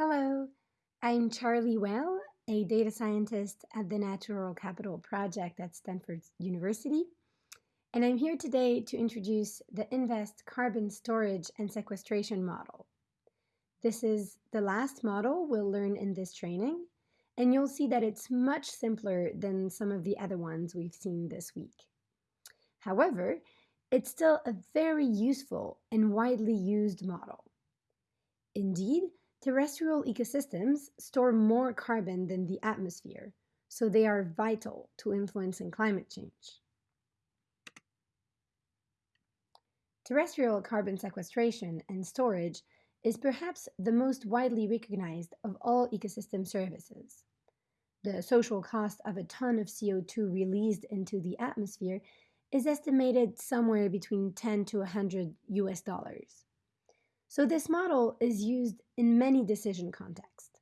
Hello, I'm Charlie Well, a data scientist at the Natural Capital Project at Stanford University, and I'm here today to introduce the InVEST carbon storage and sequestration model. This is the last model we'll learn in this training, and you'll see that it's much simpler than some of the other ones we've seen this week. However, it's still a very useful and widely used model. Indeed, terrestrial ecosystems store more carbon than the atmosphere, so they are vital to influencing climate change. Terrestrial carbon sequestration and storage is perhaps the most widely recognized of all ecosystem services. The social cost of a ton of CO2 released into the atmosphere is estimated somewhere between 10 to 100 US dollars. So this model is used in many decision contexts.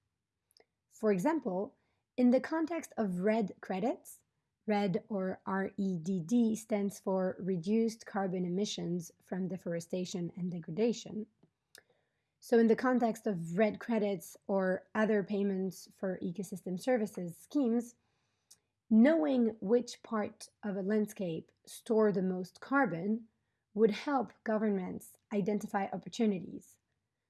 For example, in the context of REDD credits, RED or REDD stands for Reduced Carbon Emissions from Deforestation and Degradation. So in the context of REDD credits or other payments for ecosystem services schemes, knowing which part of a landscape store the most carbon would help governments identify opportunities.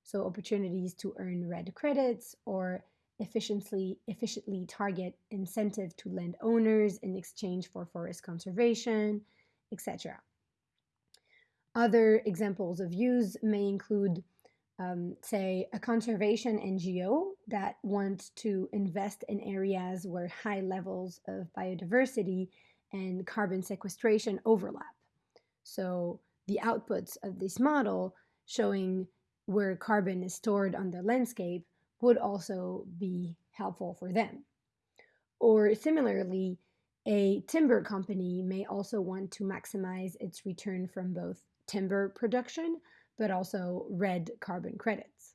So opportunities to earn REDD credits or efficiently, efficiently target incentive to landowners in exchange for forest conservation, etc. Other examples of use may include, um, say, a conservation NGO that wants to invest in areas where high levels of biodiversity and carbon sequestration overlap. So the outputs of this model showing where carbon is stored on the landscape would also be helpful for them. Or similarly, a timber company may also want to maximize its return from both timber production, but also REDD carbon credits.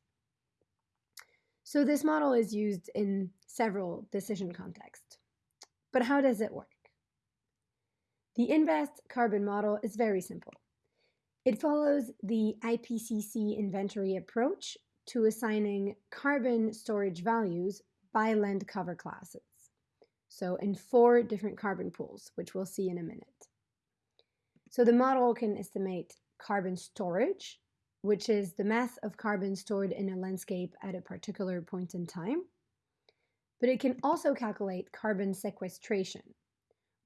So this model is used in several decision contexts. But how does it work? The InVEST carbon model is very simple. It follows the IPCC inventory approach to assigning carbon storage values by land cover classes. So in four different carbon pools, which we'll see in a minute. So the model can estimate carbon storage, which is the mass of carbon stored in a landscape at a particular point in time. But it can also calculate carbon sequestration,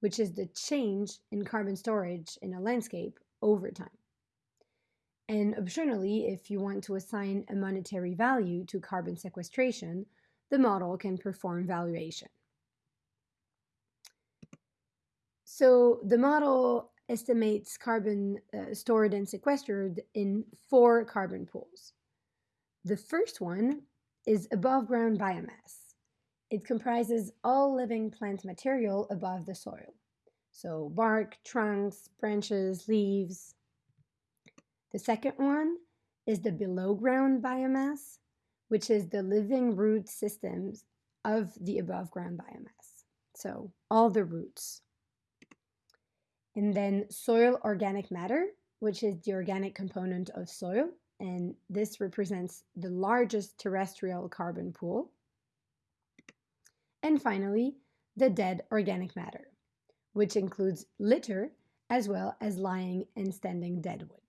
which is the change in carbon storage in a landscape over time. And optionally, if you want to assign a monetary value to carbon sequestration, the model can perform valuation. So the model estimates carbon uh, stored and sequestered in four carbon pools. The first one is above ground biomass. It comprises all living plant material above the soil. So bark, trunks, branches, leaves, the second one is the below ground biomass, which is the living root systems of the above ground biomass. So all the roots. And then soil organic matter, which is the organic component of soil. And this represents the largest terrestrial carbon pool. And finally, the dead organic matter, which includes litter as well as lying and standing deadwood.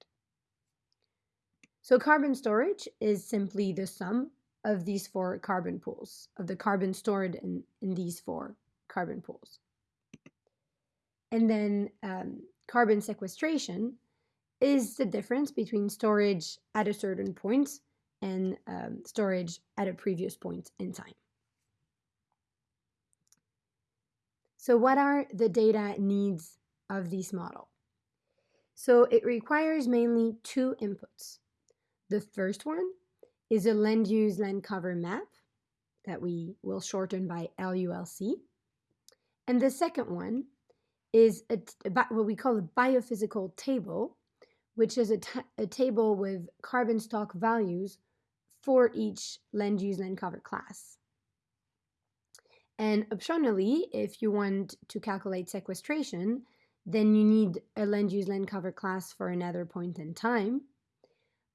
So carbon storage is simply the sum of these four carbon pools, of the carbon stored in, in these four carbon pools. And then um, carbon sequestration is the difference between storage at a certain point and um, storage at a previous point in time. So what are the data needs of this model? So it requires mainly two inputs. The first one is a land use land cover map that we will shorten by LULC. And the second one is a, what we call a biophysical table, which is a, a table with carbon stock values for each land use land cover class. And optionally, if you want to calculate sequestration, then you need a land use land cover class for another point in time.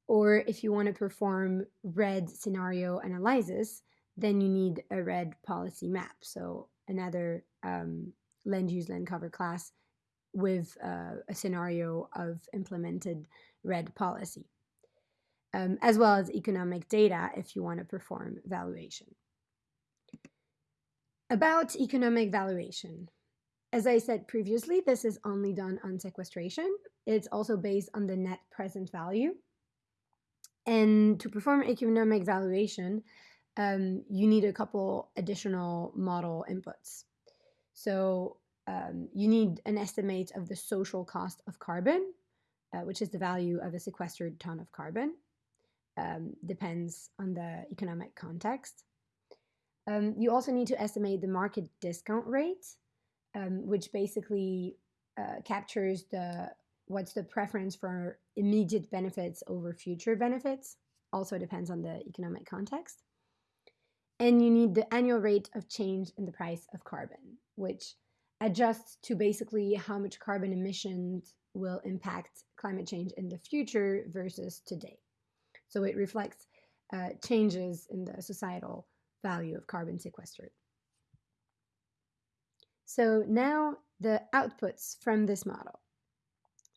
Or if you want to perform REDD scenario analysis, then you need a REDD policy map. So another um, land use land cover class with uh, a scenario of implemented REDD policy, um, as well as economic data if you want to perform valuation. About economic valuation. As I said previously, this is only done on sequestration. It's also based on the net present value. And to perform economic valuation, um, you need a couple additional model inputs. So um, you need an estimate of the social cost of carbon, uh, which is the value of a sequestered ton of carbon. Um, depends on the economic context. Um, you also need to estimate the market discount rate, um, which basically uh, captures the what's the preference for immediate benefits over future benefits. Also depends on the economic context. And you need the annual rate of change in the price of carbon, which adjusts to basically how much carbon emissions will impact climate change in the future versus today. So it reflects uh, changes in the societal value of carbon sequestered. So now the outputs from this model.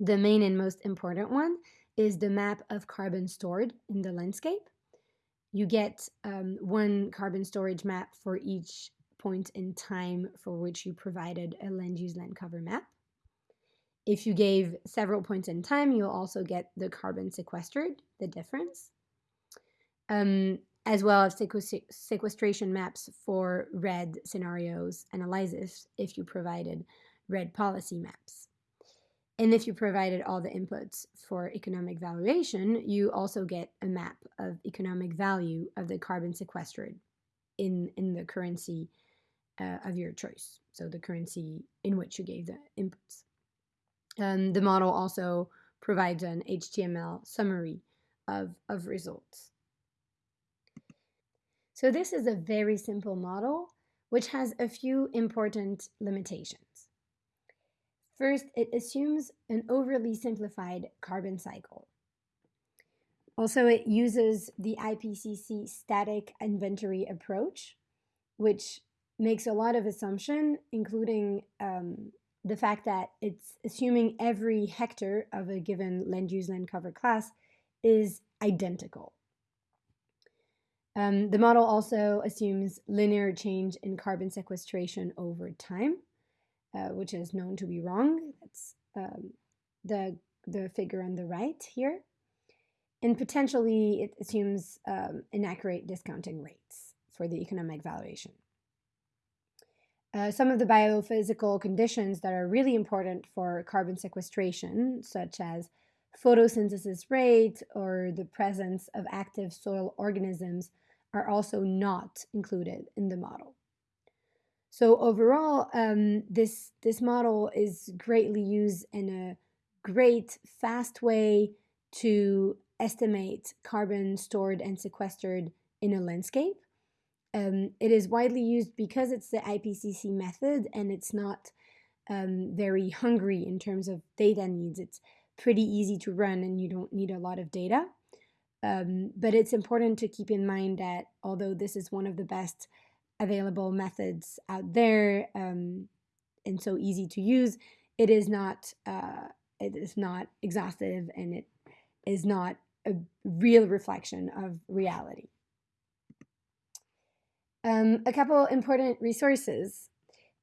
The main and most important one is the map of carbon stored in the landscape. You get um, one carbon storage map for each point in time for which you provided a land use land cover map. If you gave several points in time, you'll also get the carbon sequestered, the difference, um, as well as sequestration maps for REDD scenarios analysis if you provided REDD policy maps. And if you provided all the inputs for economic valuation, you also get a map of economic value of the carbon sequestered in, in the currency uh, of your choice, so the currency in which you gave the inputs. Um, the model also provides an HTML summary of, of results. So this is a very simple model which has a few important limitations. First, it assumes an overly simplified carbon cycle. Also, it uses the IPCC static inventory approach, which makes a lot of assumption, including um, the fact that it's assuming every hectare of a given land use land cover class is identical. Um, the model also assumes linear change in carbon sequestration over time, uh, which is known to be wrong. That's um, the, the figure on the right here. And potentially it assumes um, inaccurate discounting rates for the economic valuation. Uh, some of the biophysical conditions that are really important for carbon sequestration, such as photosynthesis rate or the presence of active soil organisms, are also not included in the model. So overall, um, this, this model is greatly used in a great, fast way to estimate carbon stored and sequestered in a landscape. Um, it is widely used because it's the IPCC method and it's not um, very hungry in terms of data needs. It's pretty easy to run and you don't need a lot of data. Um, but it's important to keep in mind that although this is one of the best available methods out there um, and so easy to use, it is not uh, it is not exhaustive and it is not a real reflection of reality. Um, a couple important resources.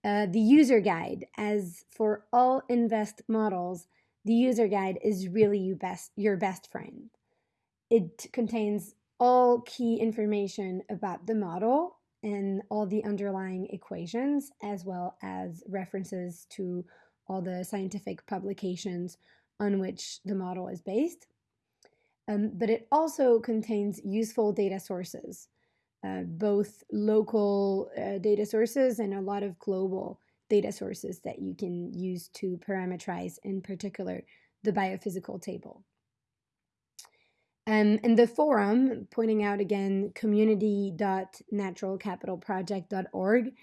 Uh, the user guide, as for all InVEST models, the user guide is really your best, your best friend. It contains all key information about the model and all the underlying equations, as well as references to all the scientific publications on which the model is based. Um, but it also contains useful data sources uh, both local uh, data sources and a lot of global data sources that you can use to parameterize, in particular, the biophysical table. Um, and the forum, pointing out again community.naturalcapitalproject.org,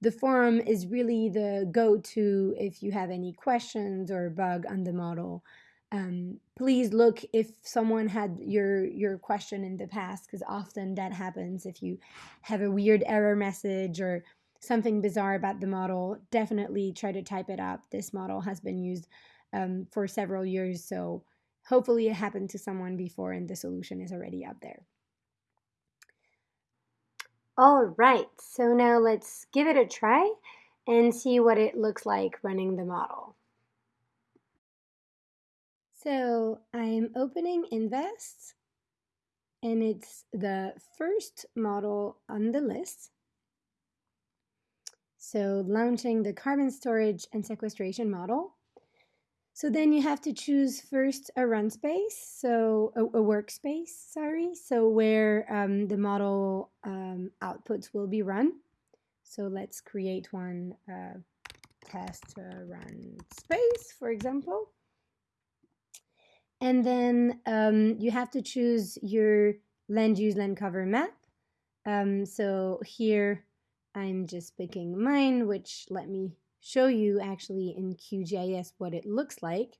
the forum is really the go-to if you have any questions or bug on the model. Um, please look if someone had your your question in the past because often that happens if you have a weird error message or something bizarre about the model definitely try to type it up. This model has been used um, for several years so hopefully it happened to someone before and the solution is already up there all right so now let's give it a try and see what it looks like running the model so I'm opening InVEST, and it's the first model on the list. So launching the carbon storage and sequestration model. So then you have to choose first a run space, so a, a workspace, sorry, so where um, the model um, outputs will be run. So let's create one uh, test uh, run space, for example. And then um, you have to choose your land use land cover map. Um, so here I'm just picking mine, which let me show you actually in QGIS what it looks like.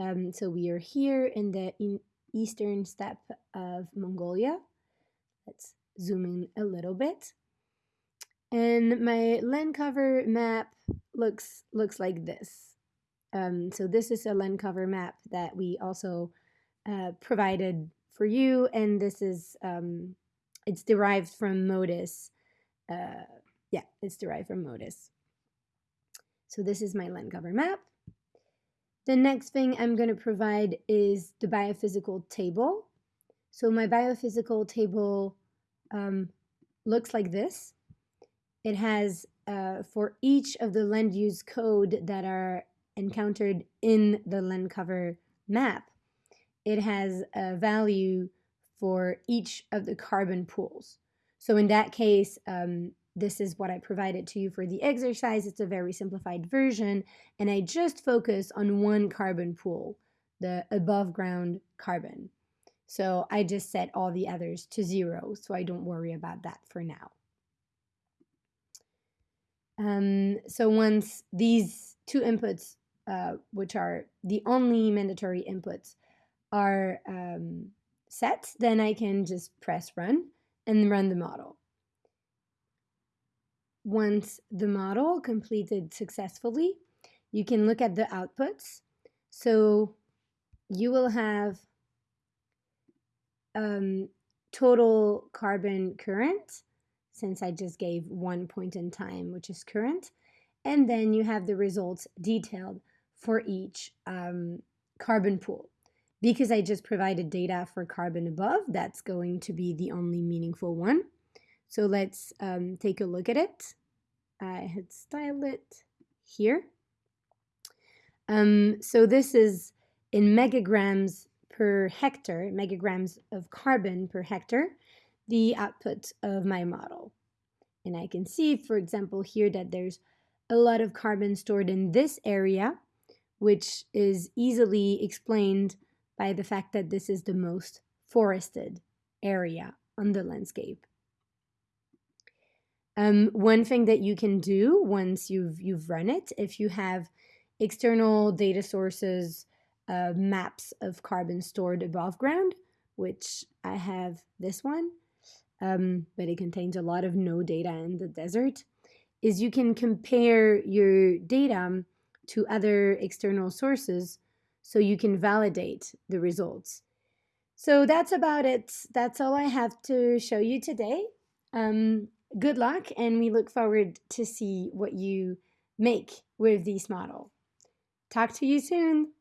Um, so we are here in the in eastern steppe of Mongolia. Let's zoom in a little bit. And my land cover map looks looks like this. Um, so this is a land cover map that we also uh, provided for you, and this is um, it's derived from MODIS. Uh, yeah, it's derived from MODIS. So this is my land cover map. The next thing I'm going to provide is the biophysical table. So my biophysical table um, looks like this. It has uh, for each of the land use code that are encountered in the land cover map, it has a value for each of the carbon pools. So in that case, um, this is what I provided to you for the exercise. It's a very simplified version, and I just focus on one carbon pool, the above ground carbon. So I just set all the others to zero, so I don't worry about that for now. Um, so once these two inputs uh, which are the only mandatory inputs, are um, set, then I can just press run and run the model. Once the model completed successfully, you can look at the outputs. So you will have um, total carbon current, since I just gave one point in time, which is current. And then you have the results detailed for each um, carbon pool. Because I just provided data for carbon above, that's going to be the only meaningful one. So let's um, take a look at it. I had styled it here. Um, so this is in megagrams per hectare, megagrams of carbon per hectare, the output of my model. And I can see, for example, here that there's a lot of carbon stored in this area which is easily explained by the fact that this is the most forested area on the landscape. Um, one thing that you can do once you've you've run it, if you have external data sources, uh, maps of carbon stored above ground, which I have this one, um, but it contains a lot of no data in the desert, is you can compare your data to other external sources so you can validate the results. So that's about it. That's all I have to show you today. Um, good luck, and we look forward to see what you make with this model. Talk to you soon.